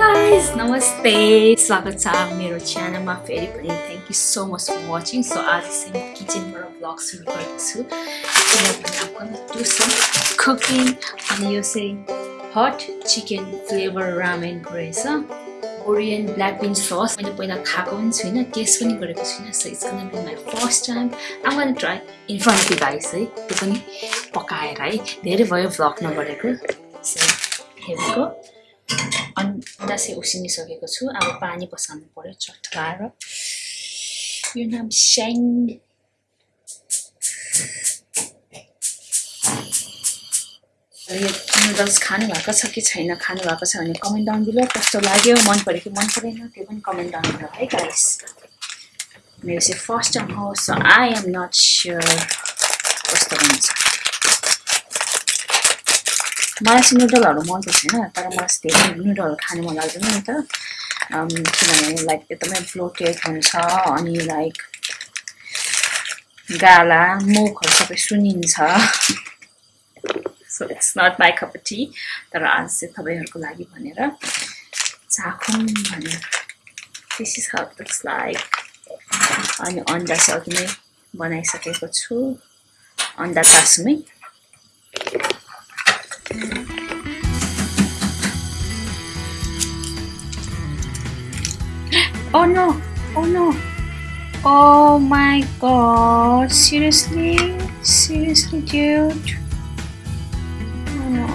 Guys नमस्ते स्वागत छ मेरो च्यानलमा फेरि पनि thank you so much for watching so आज चाहिँ म किचनबाट ब्लग सुरु गर्दैछु किनभने कुकिङ अनि यो चाहिँ हट चिकन फ्लेभर रामेनको रहेछ कोरियन ब्ल्याक बिन सस मैले पहिला खाएको पनि छुइनँ टेस्ट पनि गरेको छुइनँ so it's be my first time I'm gonna try in front of guys है त्यो पनि पकाएर है धेरै भयो भ्लग नगरेको सो हेरेको चाहिँ उसिनिसकेको छु अब पानी बसाल्नु पऱ्यो चट्काएर यो नाम स्याङ यो नुडल्स खानुभएको छ कि छैन खानुभएको छ भने कमेन्ट डाउन बिलो कस्तो लाग्यो मन पऱ्यो कि मन परेन त्यो पनि कमेन्ट डाउन बिलो है गाइस मेरो चाहिँ फर्स्ट टाइम हो so I am not sure कस्तो हुन्छ मलाई चाहिँ नुडलहरू मन पर्दैन तर मलाई धेरै नुडलहरू खानु मन लाग्दैन नि त किनभने लाइक एकदमै फ्लोटेड हुन्छ अनि लाइक गाला मुखहरू सबै सुनिन्छ so it's not my cup तर आज चाहिँ तपाईँहरूको लागि भनेर चाखौँ भनेर दिस इज हाउ लाइक अनि अन्डा चाहिँ अघि नै बनाइसकेको छु अन्डा चासुमै Oh no! Oh no! Oh my god! Seriously? Seriously, dude? Oh no.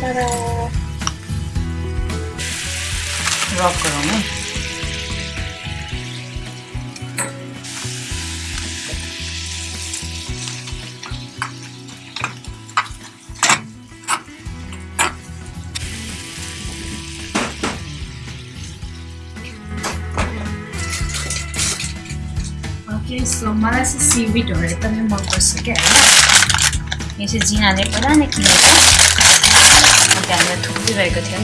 Ta-da! Rock girl, so मलाई चाहिँ एकदमै मनपर्छ क्या होइन यो चाहिँ जिनाले पहिला नै किनेको। अन्त हामीलाई थुप्रिरहेको थियो.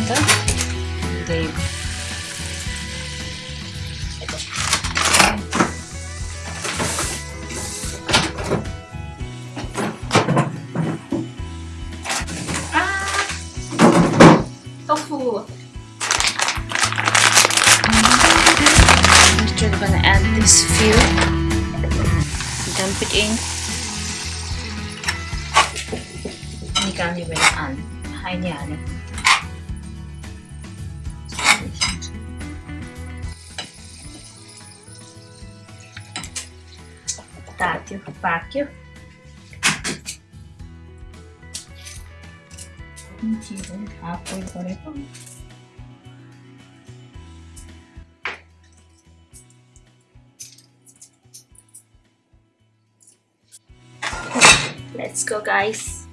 I'm just gonna add this few. put in Nikan Liberaan. Hai Niane. Tatio, Pacchio. Mentira, ah, foi, foi, foi. Let's go guys.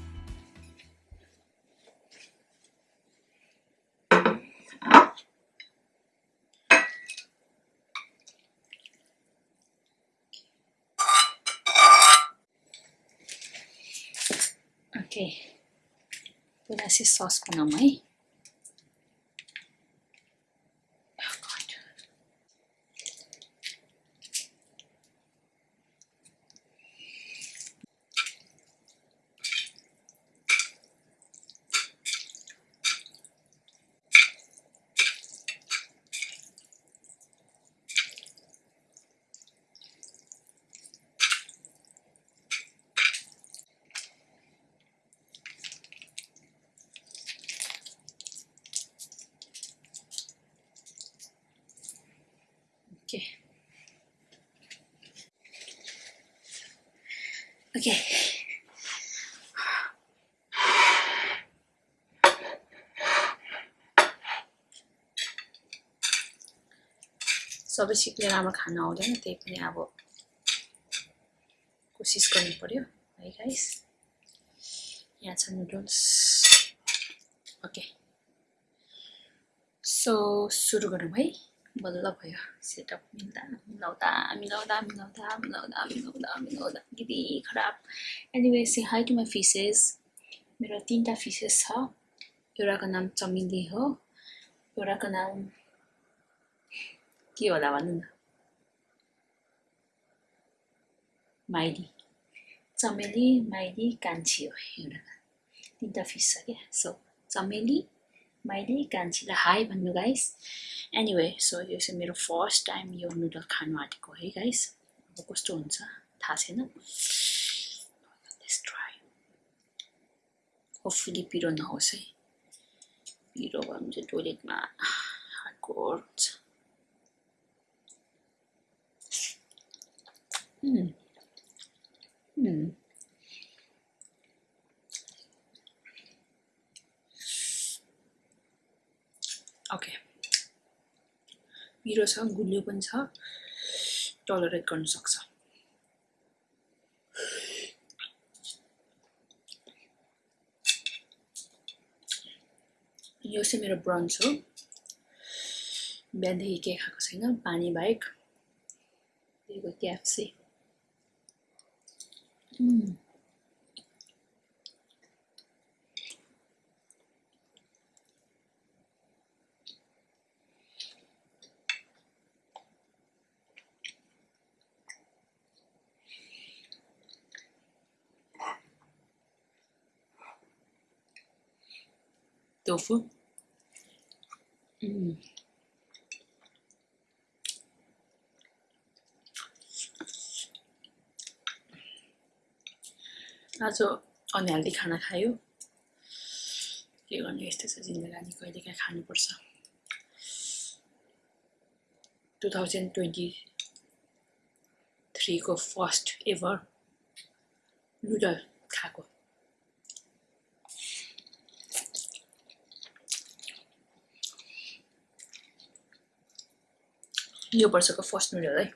Okay. Wala si sauce pa naman eh. Okay. सबै सिक्ने राम्रो खाना आउँदैन त्यही पनि अब कोसिस गर्नु पऱ्यो है गाइस यहाँ छ नुडल्स ओके सो सुरु गरौँ है बल्ल भयो सेटअप मिल्दा मिलाउँदा मिलाउँदा मिलाउँदा मिलाउँदा मिलाउँदा मिलाउँदा यति खराब anyway say hi to my fishes मेरो तिनवटा फिसेस छ एउटाको नाम चमेली हो एउटाको नाम के होला भन्नु न माइली चमेली माइली कान्छी हो एउटा तिनवटा फिस छ क्या सो चमेली मैले कान्छीलाई हाई भन्नु गाइस एनिवे सो यो चाहिँ मेरो फर्स्ट टाइम यो नुडल खानु आँटेको है गाइस अब कस्तो हुन्छ? थाहा छैन। ट्राई होपफुली पिरो नहोस् है। पिरो भयो भने चाहिँ टोइलेटमा हार्डकोर हुन्छ. ओके पिरो छ गुलियो पनि छ टलरेट गर्नु सक्छ। यो चाहिँ मेरो ब्रन्च हो। बिहानदेखि के खाएको छैन पानी बाहेक। त्यही आज अनहेल्दी खाना खायो के गर्ने यस्तै छ जिन्दगानी कहिलेकाहीँ खानुपर्छ टु थाउजन्ड ट्वेन्टी थ्रीको फर्स्ट एभर नुडल खाएको यो वर्षको फर्स्ट नुडल है।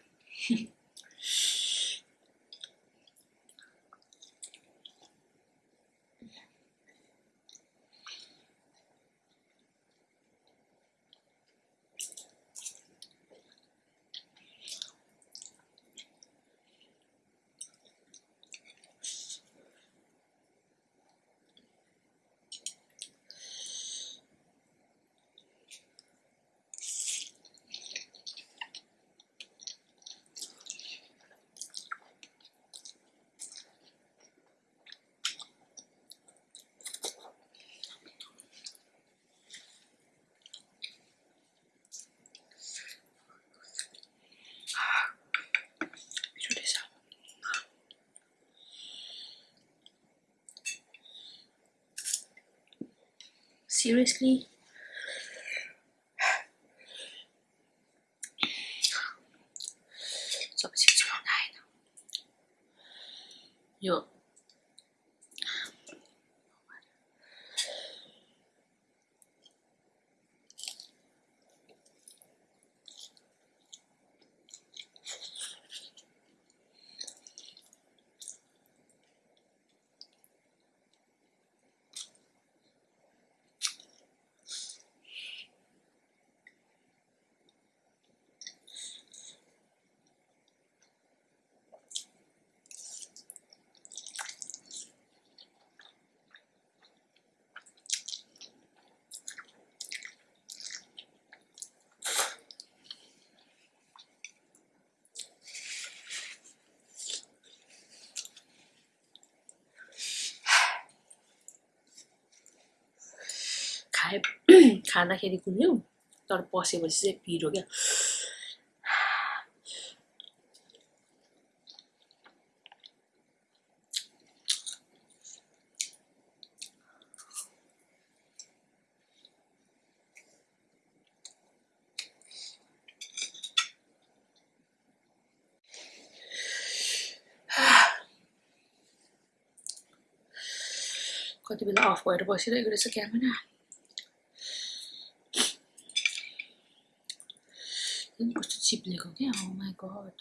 seriously? So 619. Yo. खाए खाँदाखेरि कुल्यो तर पसेपछि चाहिँ पिरो क्या कति बेला अफ भएर बसिरहेको रहेछ camera like, okay, oh my god.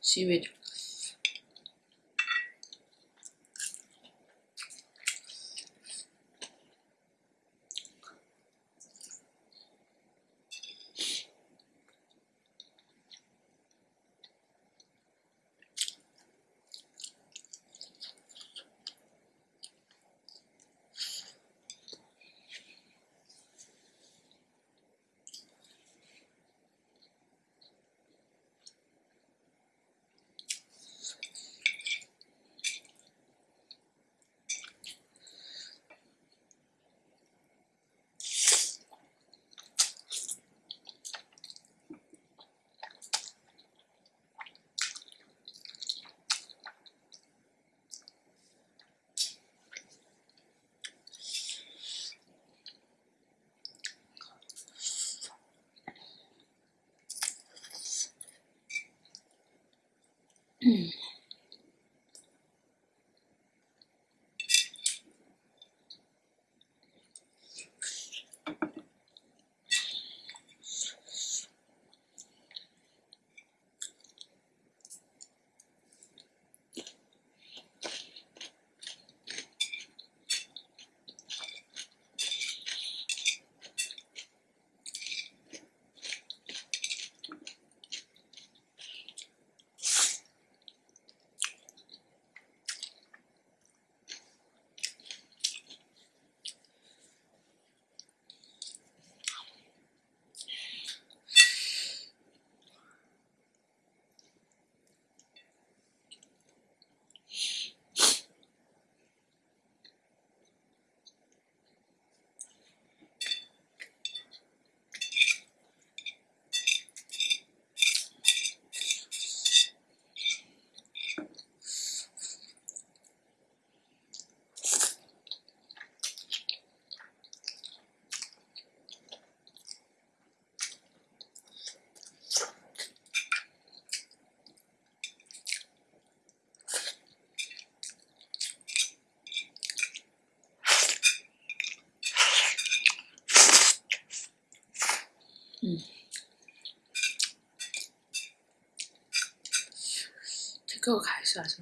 she would ठिक्कको खाएछु आज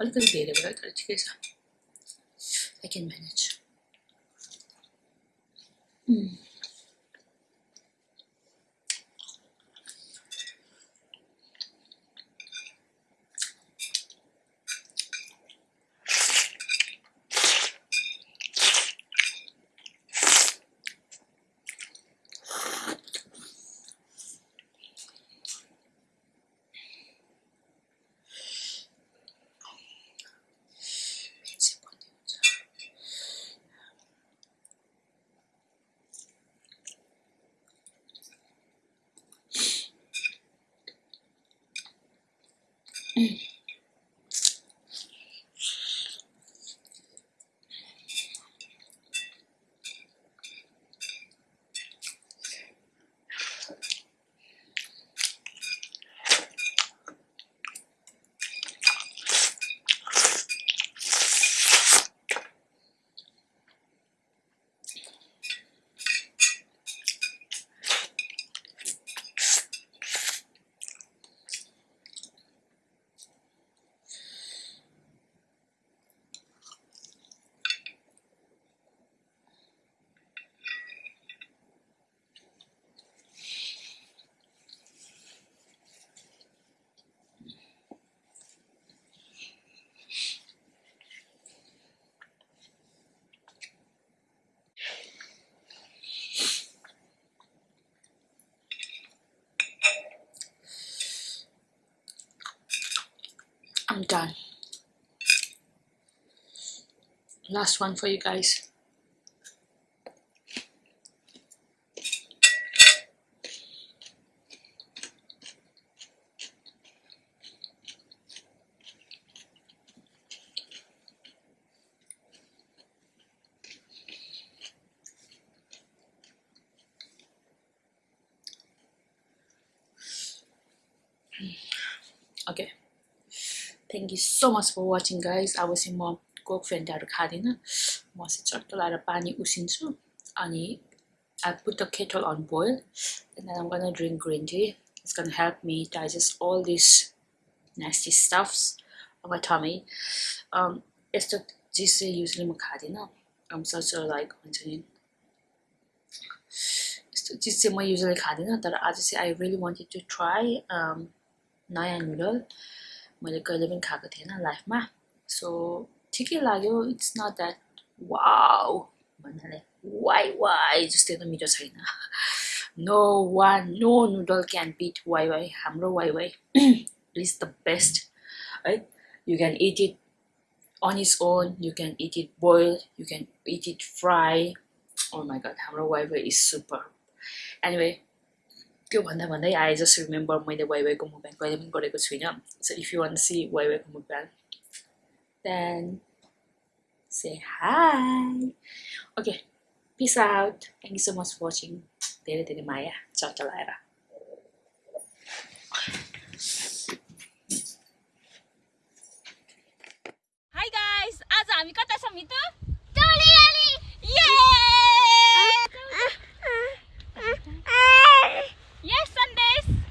अलिकति धेरै भयो तर ठिकै I'm done. Last one for you guys. Okay. Thank you so much for watching guys अब चाहिँ म कोक फेन्टाहरू खाँदिनँ म चाहिँ चट्ट लाएर पानी उसिन्छु अनि I put the kettle on boil and I'm gonna drink green tea It's gonna help me digest all these nasty stuffs of my tummy. Um, चिज चाहिँ युजली म खाँदिनँ I'm such a like चिज चाहिँ म युजली खाँदिनँ तर आज चाहिँ I really wanted to try नयाँ noodle मैले कहिले पनि खाएको थिएन लाइफमा सो ठिकै लाग्यो इट्स नट द्याट वाउ भन्नाले वाइ वाइ जस्तै त मिठो छैन no one no noodle can beat Wai Wai हाम्रो Wai Wai is the best है you can eat it on its own you can eat it boiled you can eat it fry oh my god हाम्रो Wai Wai is super anyway त्यो भन्दा भन्दै I just remember मैले वाइवाईको movement कहिले पनि गरेको छुइनँ। So if you wanna see वाइवाईको movement then say hi okay peace out thank you so much watching धेरै धेरै माया। चटलाएर गाइस आज हामी कता Yeah! Yes, Sundays.